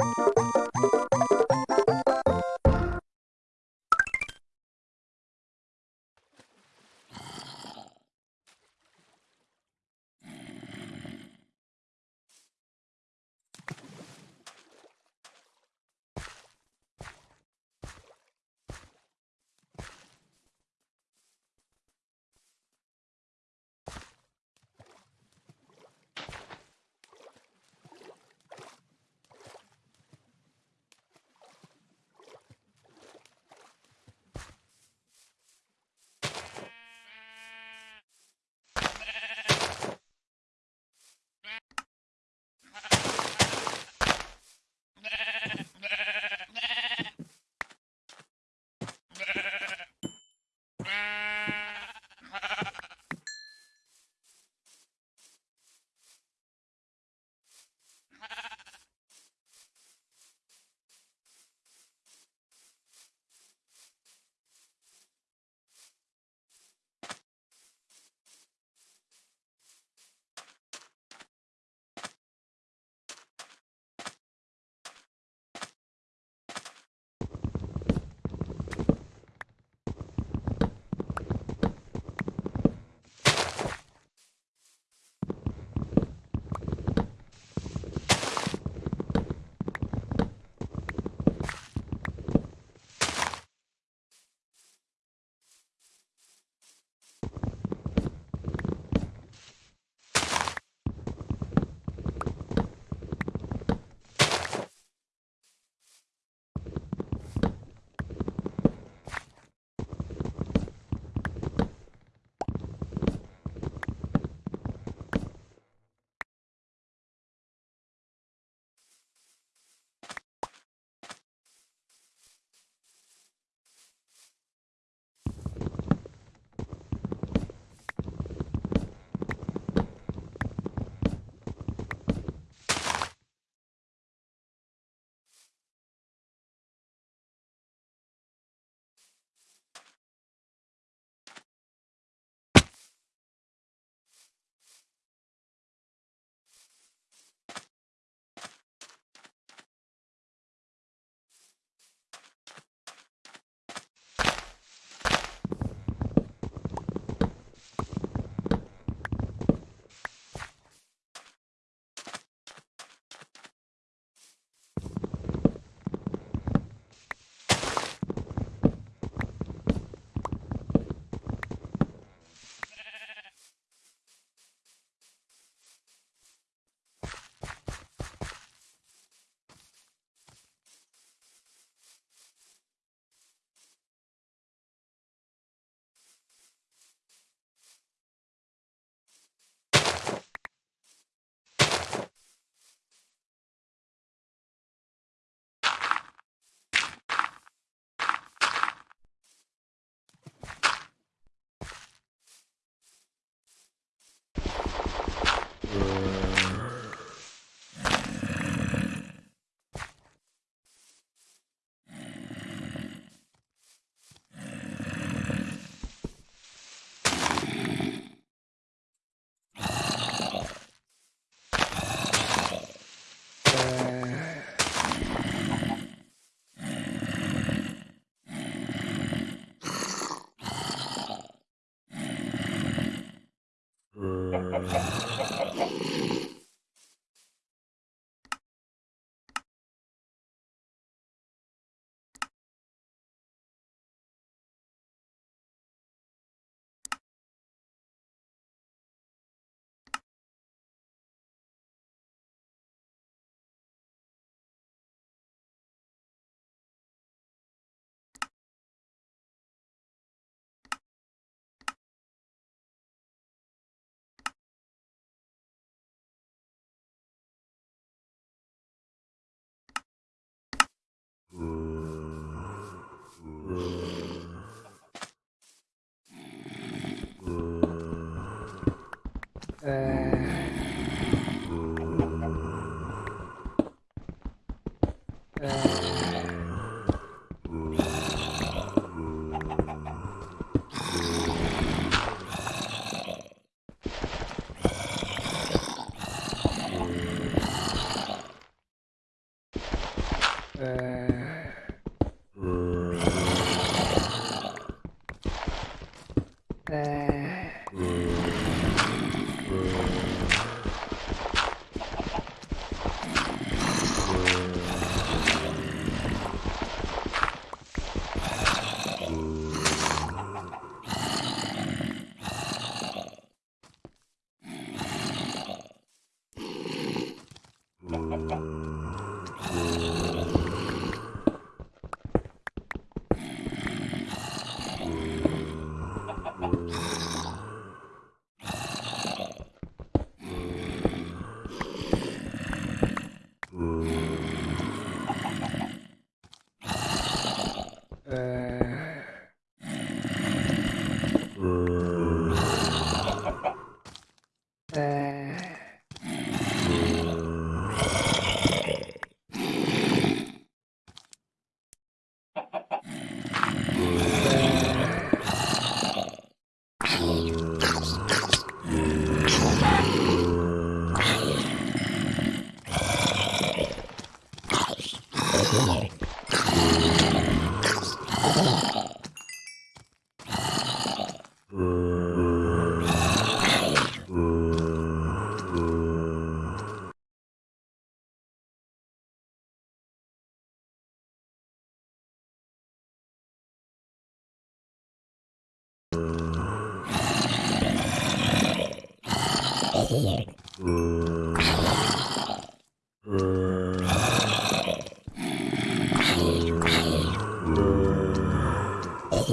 you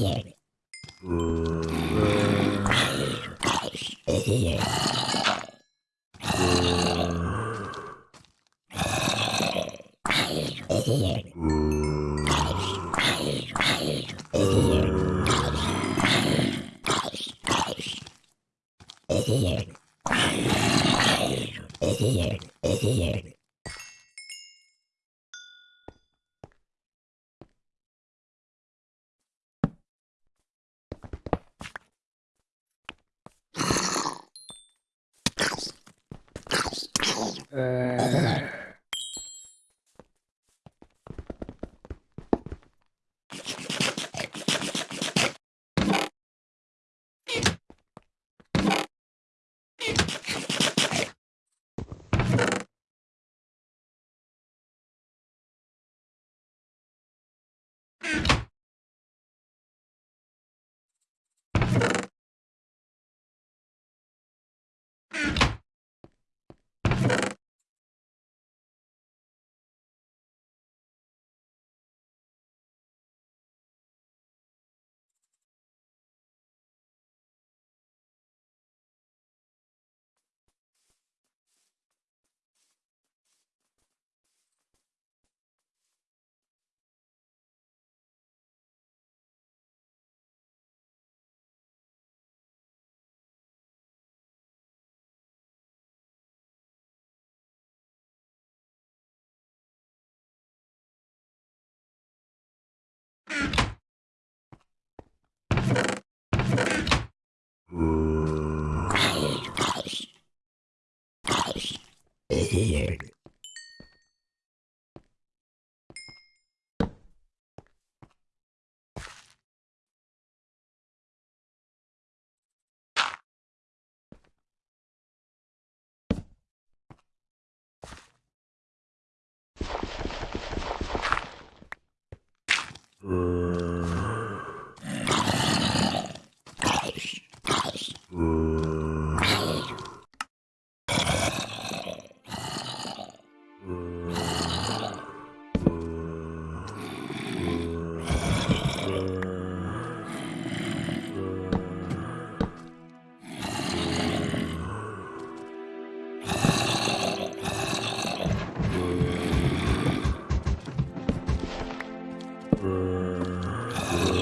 here. uh, Here. Yeah.